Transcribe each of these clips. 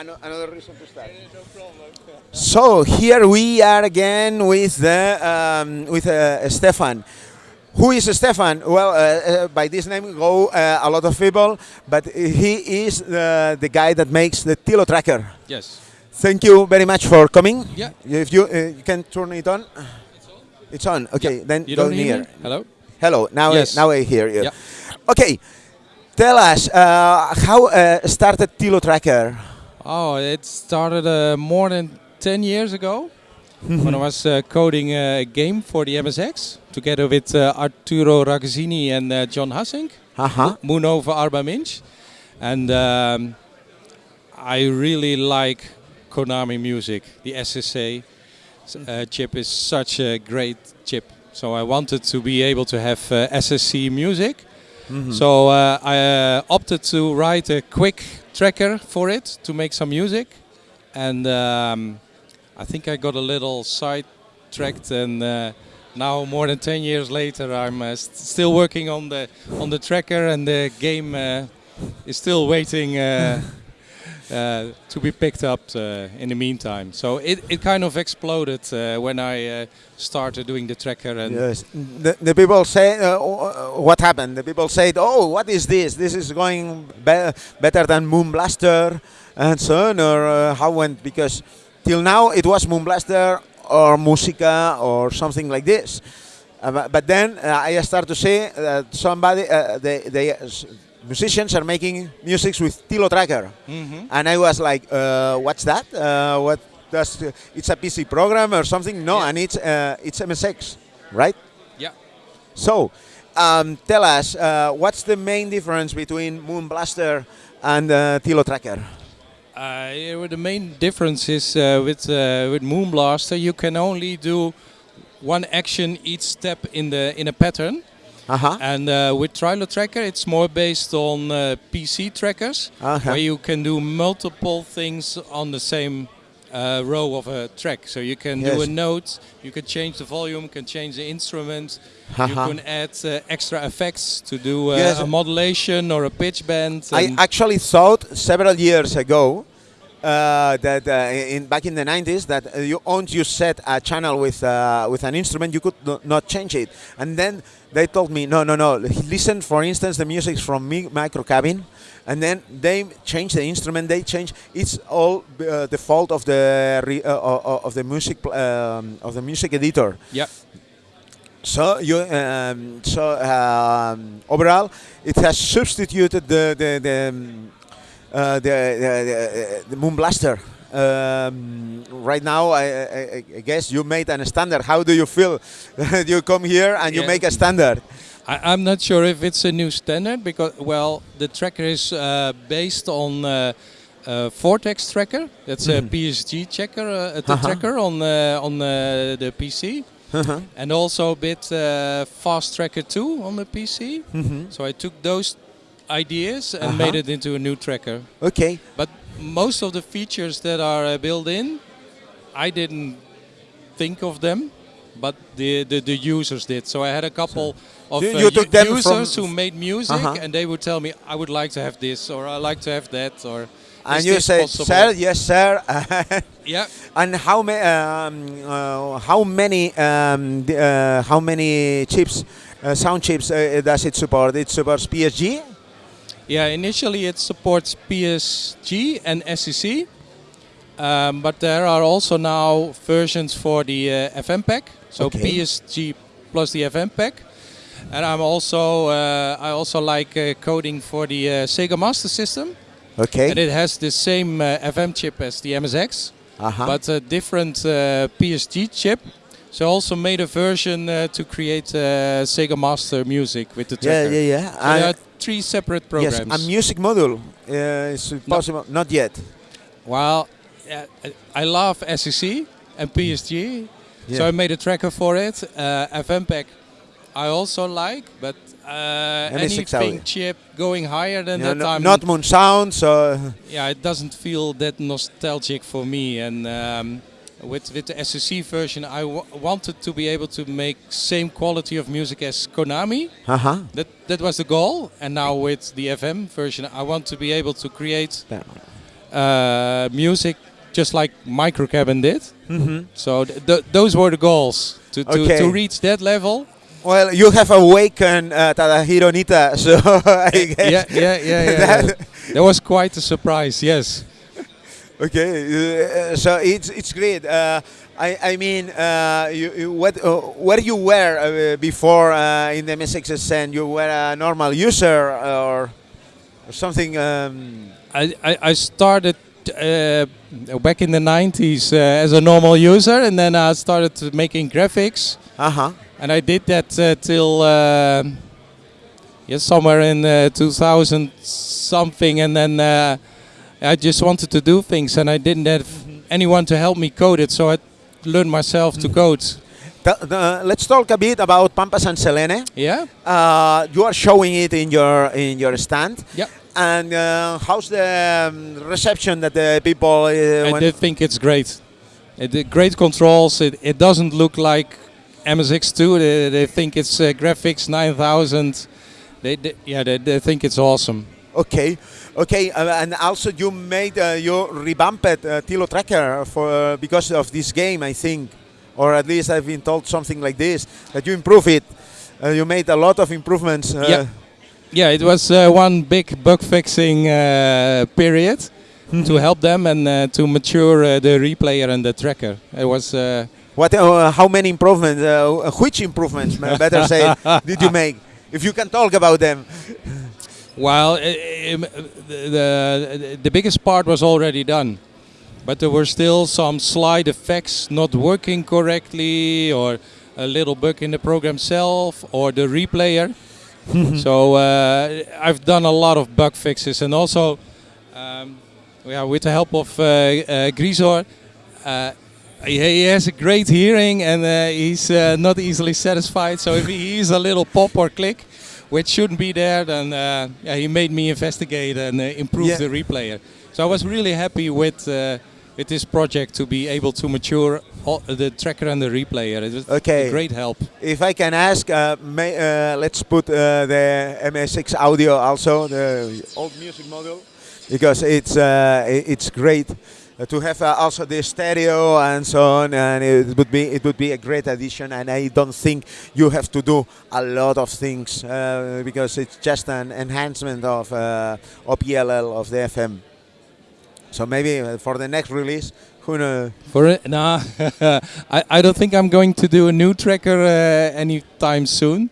ano- another reason to start. So here we are again with the um, with uh, Stefan. Who is Stefan? Well, uh, uh, by this name go uh, a lot of people, but he is the, the guy that makes the Trilo tracker. Yes. Thank you very much for coming. Yeah. If you uh, you can turn it on. It's on. Okay, then You go don't hear near. Hello? Hello. Now Yes. I, now I hear you. Yeah. Okay. Tell us uh, how uh, started Trilo tracker. Oh, it started uh, more than 10 years ago when I was uh, coding a game for the MSX together with uh, Arturo Ragazzini and uh, John Hassink, Uh-huh. Moon over Arba Minch. And um, I really like Konami music. The SCC uh, chip is such a great chip. So I wanted to be able to have uh, SCC music. So uh, I uh, opted to write a quick tracker for it to make some music, and um, I think I got a little sidetracked. And uh, now, more than 10 years later, I'm uh, st- still working on the on the tracker, and the game is still waiting. Uh, to be picked up uh, in the meantime, so it, it kind of exploded uh, when I started doing the tracker and Yes. The, the people say, what happened? The people said, oh, what is this? This is going be- better than Moon Blaster and so on, or how went? Because till now it was Moon Blaster or Musica or something like this. Uh, but then uh, I start to see that somebody, uh, they, they, musicians are making music with Trilo Tracker. Mhm. And I was like, uh, what's that? Uh, what does, it's a PC program or something? No, Yeah. and it's, uh, it's MSX, right? yeah. So, um, tell us, uh, what's the main difference between Moon Blaster and uh, Trilo Tracker? Uh, the main difference is uh, with uh, with Moon Blaster, you can only do one action each step in the in a pattern, Uh-huh. and uh, with Trilo Tracker, it's more based on uh, PC trackers, Uh-huh. where you can do multiple things on the same uh, row of a track. So you can do a note, you can change the volume, can change the instrument, you Uh-huh. can add uh, extra effects to do uh, Yes. a modulation or a pitch bend. I actually thought several years ago uh, that uh, in back in the 90s that uh, you once you set a channel with uh, with an instrument you could no- not change it. And then they told me no no no listen for instance the music from mi- micro cabin. And then they change the instrument they change it's all uh, the fault of the re, uh, of the music um, of the music editor. Yeah. so you um, so um, overall, it has substituted the the the um, uh, the, the, Moon Blaster. Um, right now, I, I, I guess you made a standard. How do you feel? you come here and you make a standard. I, I'm not sure if it's a new standard because, well, the tracker is uh, based on uh, uh, Vortex tracker. That's a PSG checker, uh, Uh-huh. tracker on uh, on uh, the PC, Uh-huh. and also a bit uh, Fast Tracker 2 on the PC. So I took those ideas and Uh-huh. made it into a new tracker. Okay. But most of the features that are uh, built in, I didn't think of them, but the, the, the users did. So I had a couple of You- uh, you u- them users who made music, Uh-huh. and they would tell me, "I would like to have this," or "I like to have that," or And "Is you said, possible?" sir, yes, sir. Yeah, and how many um, uh, how many um, uh, how many chips, uh, sound chips uh, does it support? It supports PSG. Yeah. Initially, it supports PSG and SCC, um, but there are also now versions for the uh, FM pack. So Okay. PSG plus the FM pack. And I'm also uh, I also like uh, coding for the uh, Sega Master System, Okay. and it has the same uh, FM chip as the MSX, Uh-huh. but a different uh, PSG chip. So I also made a version uh, to create uh, Sega Master music with the yeah, tracker. yeah, yeah. So And- are three separate programs. Yes, a music module uh, is possible. Not yet. Well, yeah, I- love SCC and PSG, so I made a tracker for it. Uh, FM pack I also like, but uh, anything chip going higher than Yeah, that, no- I'm, not Moon Sound, so yeah, it doesn't feel that nostalgic for me. And um, with with the SCC version, I w- wanted to be able to make same quality of music as Konami. uh-huh. That that was the goal. And now with the FM version, I want to be able to create uh, music just like Microcabin did. Mhm. So th- th- those were the goals to, to, Okay. to reach that level. Well, you have awakened uh, Tadahiro Nitta, so I guess. Yeah, yeah, yeah, yeah. that- yeah. That was quite a surprise. Yes. Okay, uh, so it's it's great. Uh, I I mean, uh, you, you what uh, where you were uh, before uh, in the MSX scene? You were a normal user or, or something? Um, I, I, I started uh, back in the 90s uh, as a normal user, and then I started making graphics, uh huh. and I did that uh, till uh, yes, somewhere in uh, 2000 something, and then uh, I just wanted to do things, and I didn't have anyone to help me code it, so I learned myself to code. let's talk a bit about Pampas and Selene. Yeah. Uh, you are showing it in your in your stand. Yeah. And uh, how's the um, reception that the people? Uh, I think it's great. It, the great controls. It, it doesn't look like MSX2. They, they think it's uh, graphics 9000. They, they yeah they, they think it's awesome. Okay, okay, uh, and also you made uh, you revamped uh, Trilo Tracker for because of this game, I think, or at least I've been told something like this that you improve it. Uh, you made a lot of improvements. Uh, Yeah. Yeah, it was uh, one big bug fixing uh, period to help them and uh, to mature uh, the replayer and the tracker. It was uh, What? Uh, how many improvements? Uh, which improvements, better say, did you make? If you can talk about them. Well, i- im- the, the the biggest part was already done, but there were still some slide effects not working correctly, or a little bug in the program itself, or the replayer. so uh, I've done a lot of bug fixes, and also, um, yeah, with the help of uh, uh, Gryzor. Uh, he he has a great hearing and uh, he's uh, not easily satisfied. So if he hears a little pop or click, which shouldn't be there, then uh, yeah, he made me investigate and uh, improve Yeah. the replayer. So I was really happy with uh, with this project to be able to mature all, the tracker and the replayer. It was Okay. a great help. If I can ask, uh, may, uh, let's put uh, the MSX audio also, the old music module, because it's uh, it's great to have uh, also the stereo and so on, and it would be it would be a great addition. And I don't think you have to do a lot of things uh, because it's just an enhancement of uh, OPLL of the FM. So maybe uh, for the next release, who knows? For it, nah, I, I don't think I'm going to do a new tracker uh, anytime soon.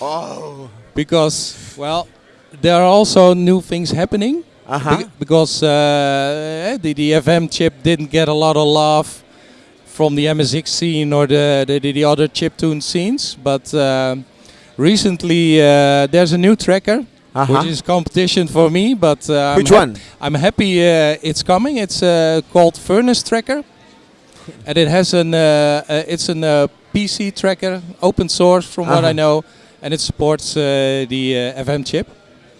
Oh, because well there are also new things happening uh huh. Be- because uh, the, the FM chip didn't get a lot of love from the MSX scene or the the, the other chiptune scenes but um recently uh, there's a new tracker Uh-huh. which is competition for me but uh, Which I'm one? I'm happy uh, it's coming it's uh, called Furnace Tracker and it has an uh, uh, it's an uh, PC tracker open source from what Uh-huh. I know and it supports uh, the uh, FM chip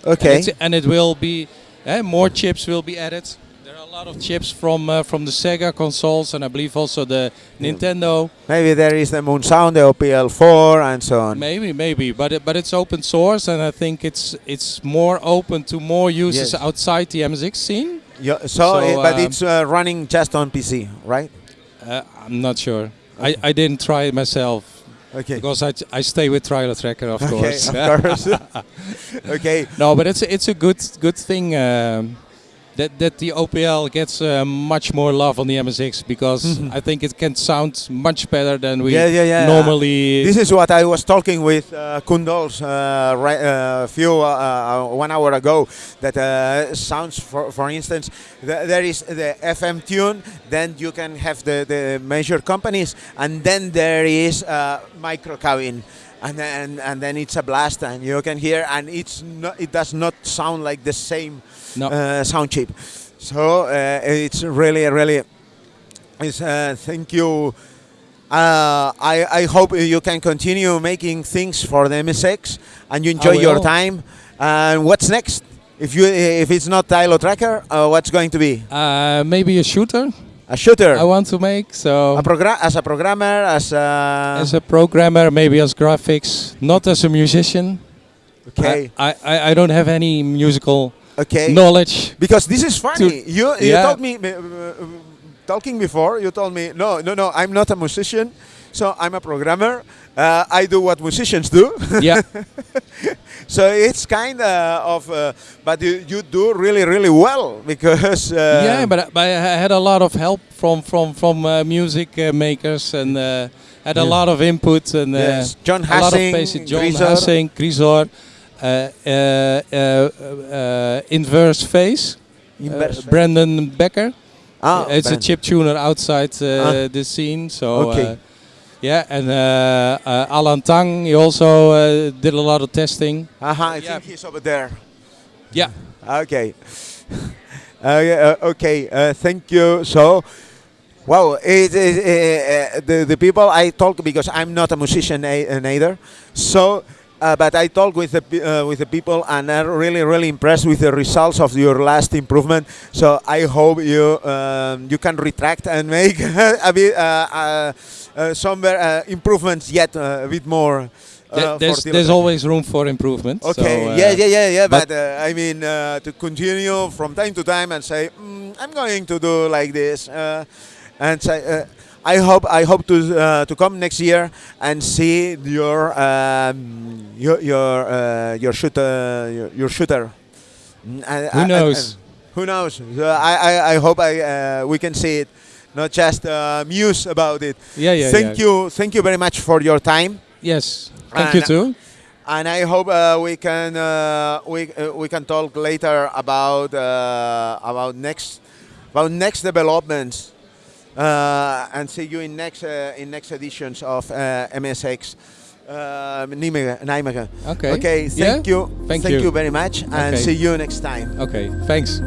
Okay. and, and it will be eh, more chips will be added. There are a lot of chips from uh, from the Sega consoles and I believe also the Nintendo. Maybe there is the Moon Sound, the OPL4, and so on. Maybe, maybe, but it, but it's open source and I think it's it's more open to more users Yes. outside the MSX scene. Yeah, so, So, it- but um, it's uh, running just on PC, right? Uh, I'm not sure. I, I didn't try it myself Okay. because I, I stay with Trilo Tracker of okay, course. of course. okay. No, but it's it's a good good thing um, that that the OPL gets uh, much more love on the MSX because I think it can sound much better than we Yeah, yeah, yeah. normally. This is what I was talking with uh, Kundols a uh, uh, few uh, uh, one hour ago. That uh, sounds, for for instance, th- there is the FM tune. Then you can have the the major companies, and then there is uh, micro cabin. And then, and then it's a blast, and you can hear, and it's not, it does not sound like the same no, uh, sound chip. So uh, it's really, really. It's, uh, thank you. Uh, I, I hope you can continue making things for the MSX and you enjoy your time. And what's next? If you if it's not Trilo Tracker, uh, what's going to be? uh, maybe a shooter A shooter, I want to make. So a program as a programmer, as a as a programmer, maybe as graphics, not as a musician. okay. I, I, I don't have any musical Okay. knowledge. Because this is funny. you you yeah. told me uh, uh, talking before. You told me no, no, no. I'm not a musician, so I'm a programmer. Uh, I do what musicians do. yeah, so it's kind of, uh, but you, you do really, really well because. Uh, yeah, but, but I had a lot of help from from from uh, music uh, makers and uh, had a lot of input and uh, Yes. John a lot of Hassing, basic John Gryzor. Hassing, Gryzor, uh, uh, uh, uh, Inverse uh, Inverse. Brandon Becker. Ah, it's a chip tuner outside uh, Ah. the scene. So Okay. Yeah, and uh, uh, Alan Tang, he also uh, did a lot of testing. Aha, I Yeah. think he's over there. Yeah. Okay. uh, yeah, uh, okay. Uh, thank you. So, wow, it, it, uh, the the people I talk because I'm not a musician neither. So, uh, but I talked with the uh, with the people and I'm really really impressed with the results of your last improvement. So I hope you um, you can retract and make a bit uh, uh, uh, some uh, improvements yet uh, a bit more. Th- there's, there's always room for improvement. so, Okay. uh, yeah, yeah, yeah, yeah. But, but- uh, I mean, uh, to continue from time to time and say, mm, I'm going to do like this, uh, and say, I hope, I hope to uh, to come next year and see your um, your your uh, your shooter your, your shooter. Mm, and- Who knows? and who knows? So I, I, I hope I uh, we can see it, not just uh, muse about it. Yeah, yeah. thank yeah. you, thank you very much for your time Yes. Thank you too. and I hope uh, we can uh, we uh, we can talk later about uh, about next about next developments and see you in next uh, in next editions of uh, MSX. Uh, Nijmegen. Okay. Okay. Thank Yeah? you. Thank thank you. very much, and Okay. see you next time. Okay. Thanks.